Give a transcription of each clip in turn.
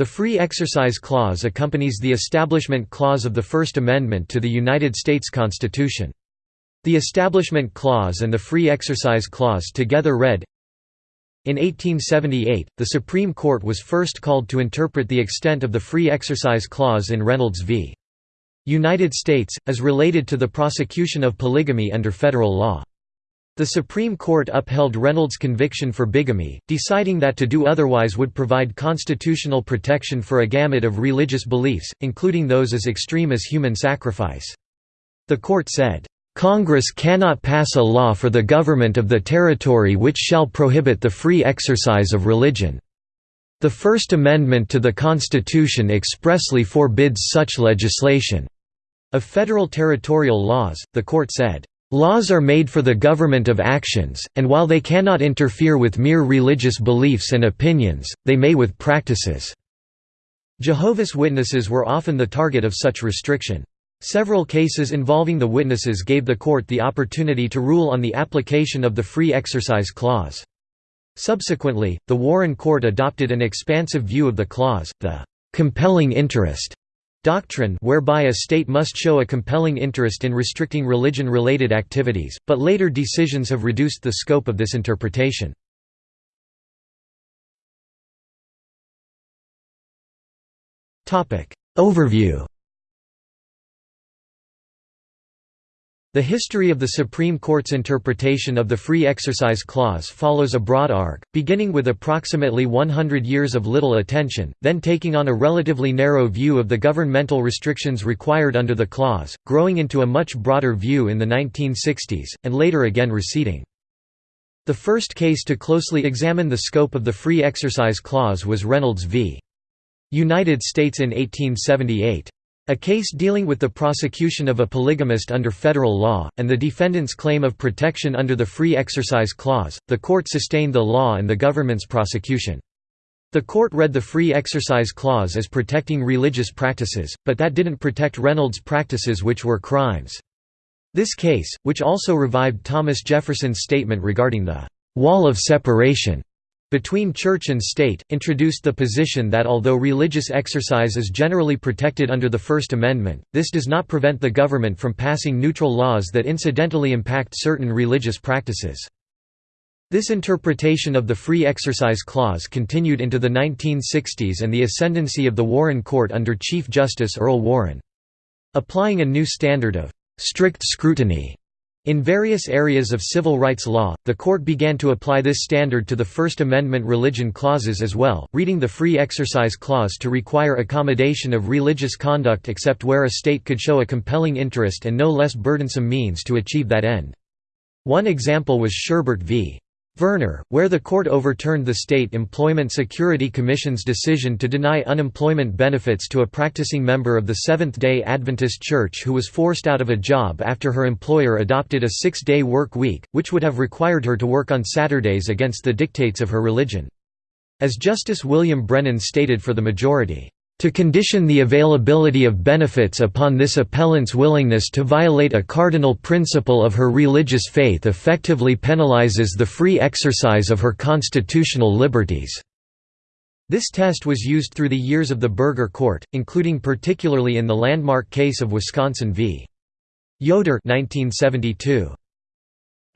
The Free Exercise Clause accompanies the Establishment Clause of the First Amendment to the United States Constitution. The Establishment Clause and the Free Exercise Clause together read, in 1878, the Supreme Court was first called to interpret the extent of the Free Exercise Clause in Reynolds v. United States, as related to the prosecution of polygamy under federal law. The Supreme Court upheld Reynolds' conviction for bigamy, deciding that to do otherwise would provide constitutional protection for a gamut of religious beliefs, including those as extreme as human sacrifice. The court said, "...Congress cannot pass a law for the government of the territory which shall prohibit the free exercise of religion. The First Amendment to the Constitution expressly forbids such legislation." Of federal territorial laws, the court said, Laws are made for the government of actions, and while they cannot interfere with mere religious beliefs and opinions, they may with practices." Jehovah's Witnesses were often the target of such restriction. Several cases involving the witnesses gave the court the opportunity to rule on the application of the Free Exercise Clause. Subsequently, the Warren Court adopted an expansive view of the clause, the "compelling interest", doctrine whereby a state must show a compelling interest in restricting religion-related activities, but later decisions have reduced the scope of this interpretation. Overview The history of the Supreme Court's interpretation of the Free Exercise Clause follows a broad arc, beginning with approximately 100 years of little attention, then taking on a relatively narrow view of the governmental restrictions required under the clause, growing into a much broader view in the 1960s, and later again receding. The first case to closely examine the scope of the Free Exercise Clause was Reynolds v. United States in 1878. A case dealing with the prosecution of a polygamist under federal law, and the defendant's claim of protection under the Free Exercise Clause, the court sustained the law and the government's prosecution. The court read the Free Exercise Clause as protecting religious practices, but that didn't protect Reynolds' practices which were crimes. This case, which also revived Thomas Jefferson's statement regarding the «wall of separation», between church and state, introduced the position that although religious exercise is generally protected under the First Amendment, this does not prevent the government from passing neutral laws that incidentally impact certain religious practices. This interpretation of the Free Exercise Clause continued into the 1960s and the ascendancy of the Warren Court under Chief Justice Earl Warren. Applying a new standard of «strict scrutiny» In various areas of civil rights law, the court began to apply this standard to the First Amendment religion clauses as well, reading the Free Exercise Clause to require accommodation of religious conduct except where a state could show a compelling interest and no less burdensome means to achieve that end. One example was Sherbert v. Verner, where the court overturned the State Employment Security Commission's decision to deny unemployment benefits to a practicing member of the Seventh-day Adventist Church who was forced out of a job after her employer adopted a six-day work week, which would have required her to work on Saturdays against the dictates of her religion. As Justice William Brennan stated for the majority, to condition the availability of benefits upon this appellant's willingness to violate a cardinal principle of her religious faith effectively penalizes the free exercise of her constitutional liberties." This test was used through the years of the Burger Court, including particularly in the landmark case of Wisconsin v. Yoder 1972.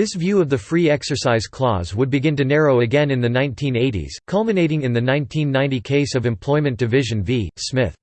This view of the Free Exercise Clause would begin to narrow again in the 1980s, culminating in the 1990 case of Employment Division v. Smith.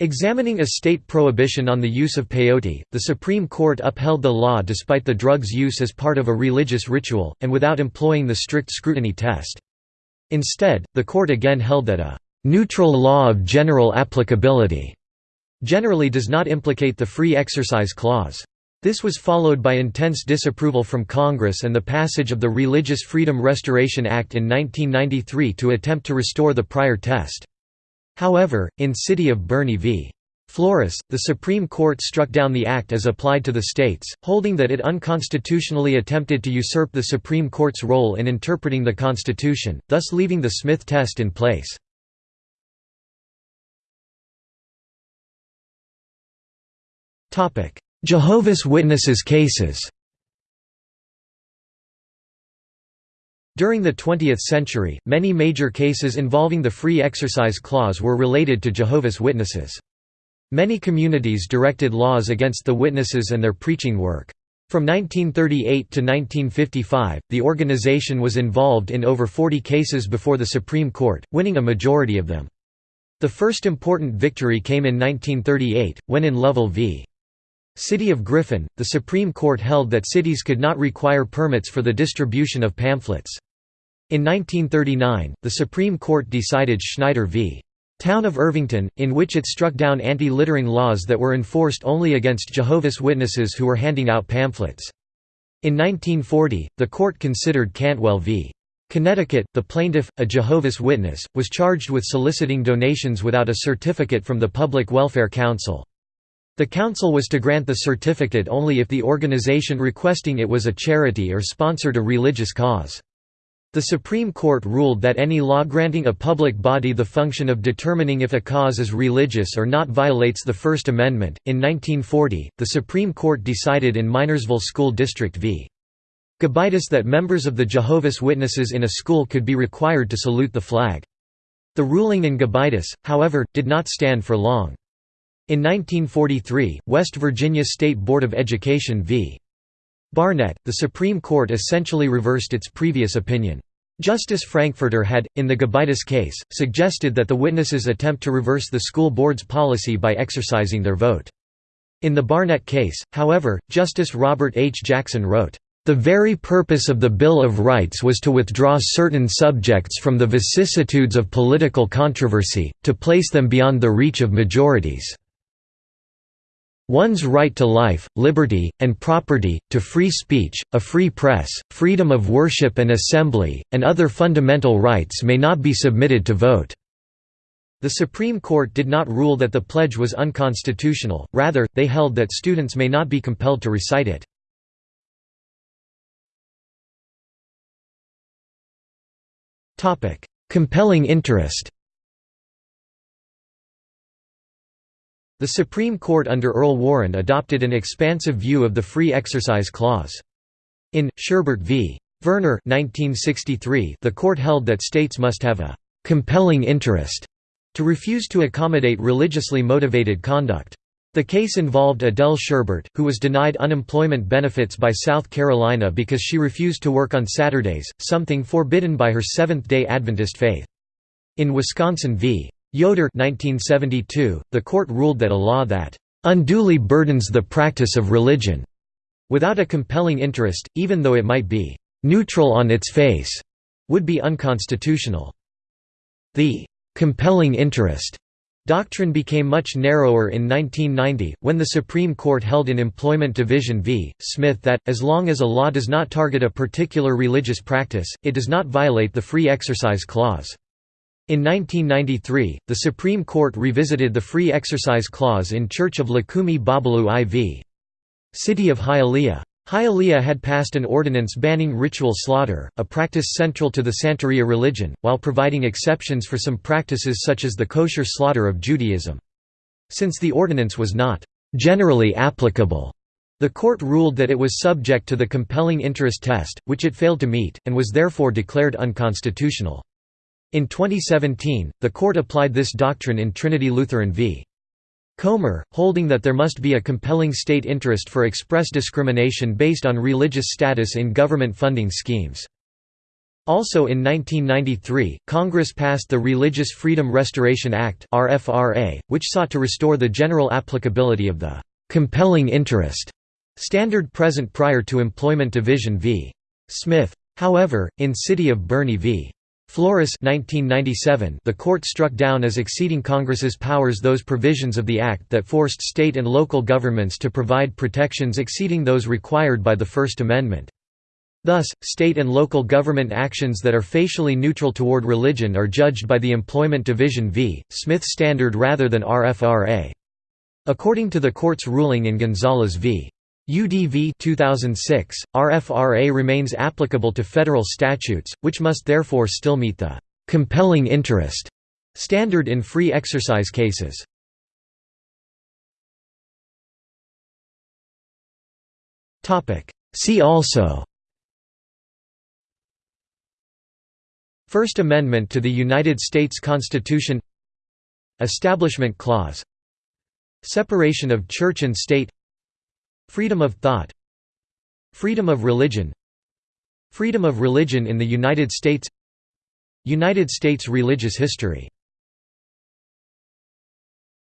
Examining a state prohibition on the use of peyote, the Supreme Court upheld the law despite the drug's use as part of a religious ritual, and without employing the strict scrutiny test. Instead, the court again held that a «neutral law of general applicability» generally does not implicate the Free Exercise Clause. This was followed by intense disapproval from Congress and the passage of the Religious Freedom Restoration Act in 1993 to attempt to restore the prior test. However, in City of Boerne v. Flores, the Supreme Court struck down the act as applied to the states, holding that it unconstitutionally attempted to usurp the Supreme Court's role in interpreting the Constitution, thus leaving the Smith test in place. Jehovah's Witnesses cases During the 20th century, many major cases involving the Free Exercise Clause were related to Jehovah's Witnesses. Many communities directed laws against the witnesses and their preaching work. From 1938 to 1955, the organization was involved in over 40 cases before the Supreme Court, winning a majority of them. The first important victory came in 1938, when in Lovell v. City of Griffin, the Supreme Court held that cities could not require permits for the distribution of pamphlets. In 1939, the Supreme Court decided Schneider v. Town of Irvington, in which it struck down anti-littering laws that were enforced only against Jehovah's Witnesses who were handing out pamphlets. In 1940, the court considered Cantwell v. Connecticut. The plaintiff, a Jehovah's Witness, was charged with soliciting donations without a certificate from the Public Welfare Council. The council was to grant the certificate only if the organization requesting it was a charity or sponsored a religious cause. The Supreme Court ruled that any law granting a public body the function of determining if a cause is religious or not violates the First Amendment. In 1940, the Supreme Court decided in Minersville School District v. Gobitis that members of the Jehovah's Witnesses in a school could be required to salute the flag. The ruling in Gobitis, however, did not stand for long. In 1943, West Virginia State Board of Education v. Barnette, the Supreme Court essentially reversed its previous opinion. Justice Frankfurter had, in the Gobitis case, suggested that the witnesses attempt to reverse the school board's policy by exercising their vote. In the Barnette case, however, Justice Robert H. Jackson wrote, "...the very purpose of the Bill of Rights was to withdraw certain subjects from the vicissitudes of political controversy, to place them beyond the reach of majorities." One's right to life, liberty, and property, to free speech, a free press, freedom of worship and assembly, and other fundamental rights may not be submitted to vote." The Supreme Court did not rule that the pledge was unconstitutional, rather, they held that students may not be compelled to recite it. Compelling interest The Supreme Court under Earl Warren adopted an expansive view of the Free Exercise Clause. In, Sherbert v. Verner 1963, the court held that states must have a «compelling interest» to refuse to accommodate religiously motivated conduct. The case involved Adele Sherbert, who was denied unemployment benefits by South Carolina because she refused to work on Saturdays, something forbidden by her Seventh-day Adventist faith. In Wisconsin v. Yoder 1972, the court ruled that a law that "...unduly burdens the practice of religion," without a compelling interest, even though it might be "...neutral on its face," would be unconstitutional. The "...compelling interest." Doctrine became much narrower in 1990, when the Supreme Court held in Employment Division v. Smith that, as long as a law does not target a particular religious practice, it does not violate the Free Exercise Clause. In 1993, the Supreme Court revisited the Free Exercise Clause in Church of Lukumi Babalu Aye v. City of Hialeah. Hialeah had passed an ordinance banning ritual slaughter, a practice central to the Santeria religion, while providing exceptions for some practices such as the kosher slaughter of Judaism. Since the ordinance was not generally applicable, the court ruled that it was subject to the compelling interest test, which it failed to meet, and was therefore declared unconstitutional. In 2017, the court applied this doctrine in Trinity Lutheran v. Comer, holding that there must be a compelling state interest for express discrimination based on religious status in government funding schemes. Also in 1993, Congress passed the Religious Freedom Restoration Act which sought to restore the general applicability of the «compelling interest» standard present prior to Employment Division v. Smith. However, in City of Boerne v. Flores 1997, the court struck down as exceeding Congress's powers those provisions of the Act that forced state and local governments to provide protections exceeding those required by the First Amendment. Thus, state and local government actions that are facially neutral toward religion are judged by the Employment Division v. Smith standard rather than RFRA. According to the court's ruling in Gonzales v. UDV 2006, RFRA remains applicable to federal statutes, which must therefore still meet the «compelling interest» standard in free exercise cases. See also First Amendment to the United States Constitution Establishment Clause Separation of Church and State Freedom of thought. Freedom of religion. Freedom of religion in the United States. United States religious history